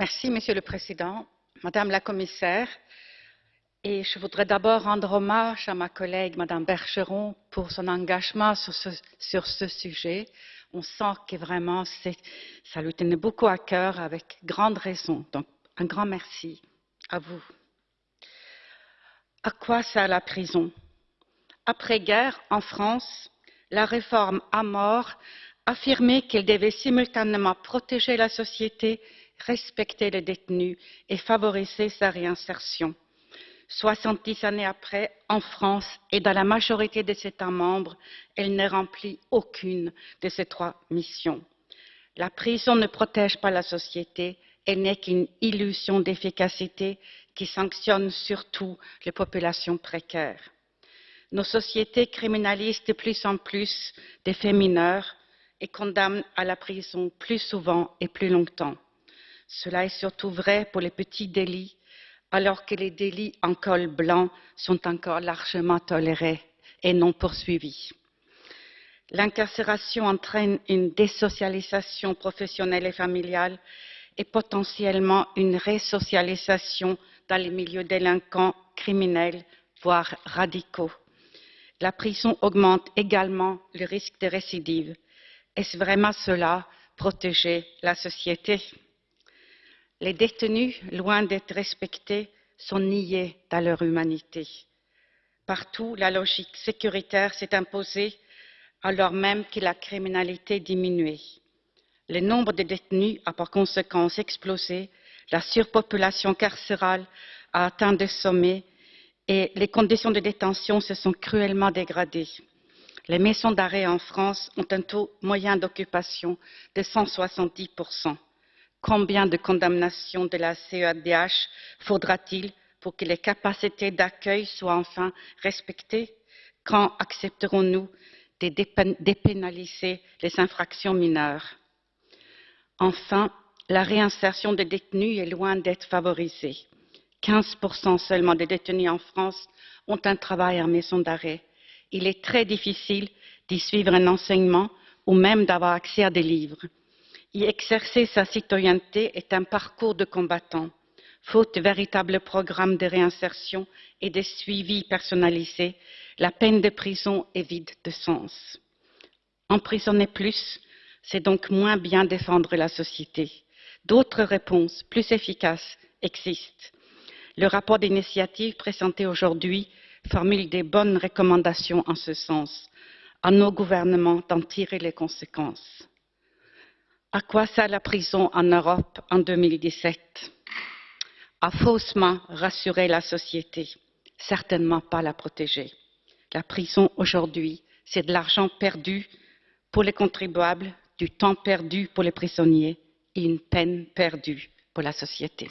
Merci, Monsieur le Président, Madame la Commissaire, et je voudrais d'abord rendre hommage à ma collègue, Madame Bergeron, pour son engagement sur ce, sujet. On sent que vraiment, ça lui tenait beaucoup à cœur avec grande raison. Donc, un grand merci à vous. À quoi sert la prison? Après-guerre, en France, la réforme à mort affirmait qu'elle devait simultanément protéger la société, respecter les détenus et favoriser sa réinsertion. 70 années après, en France et dans la majorité des États membres, elle ne remplit aucune de ces trois missions. La prison ne protège pas la société, elle n'est qu'une illusion d'efficacité qui sanctionne surtout les populations précaires. Nos sociétés criminalisent de plus en plus des faits mineurs et condamnent à la prison plus souvent et plus longtemps. Cela est surtout vrai pour les petits délits alors que les délits en col blanc sont encore largement tolérés et non poursuivis. L'incarcération entraîne une désocialisation professionnelle et familiale et potentiellement une résocialisation dans les milieux délinquants, criminels, voire radicaux. La prison augmente également le risque de récidive. Est-ce vraiment cela, protéger la société? Les détenus, loin d'être respectés, sont niés dans leur humanité. Partout, la logique sécuritaire s'est imposée alors même que la criminalité diminuait. Le nombre de détenus a par conséquent explosé, la surpopulation carcérale a atteint des sommets et les conditions de détention se sont cruellement dégradées. Les maisons d'arrêt en France ont un taux moyen d'occupation de 170 Combien de condamnations de la CEDH faudra-t-il pour que les capacités d'accueil soient enfin respectées? Quand accepterons-nous de dépénaliser les infractions mineures? Enfin, la réinsertion des détenus est loin d'être favorisée. 15% seulement des détenus en France ont un travail en maison d'arrêt. Il est très difficile d'y suivre un enseignement ou même d'avoir accès à des livres. Y exercer sa citoyenneté est un parcours de combattant. Faute de véritables programmes de réinsertion et de suivi personnalisé, la peine de prison est vide de sens. Emprisonner plus, c'est donc moins bien défendre la société. D'autres réponses plus efficaces existent. Le rapport d'initiative présenté aujourd'hui formule des bonnes recommandations en ce sens. À nos gouvernements d'en tirer les conséquences. À quoi sert la prison en Europe en 2017 À faussement rassurer la société, certainement pas la protéger. La prison aujourd'hui, c'est de l'argent perdu pour les contribuables, du temps perdu pour les prisonniers et une peine perdue pour la société.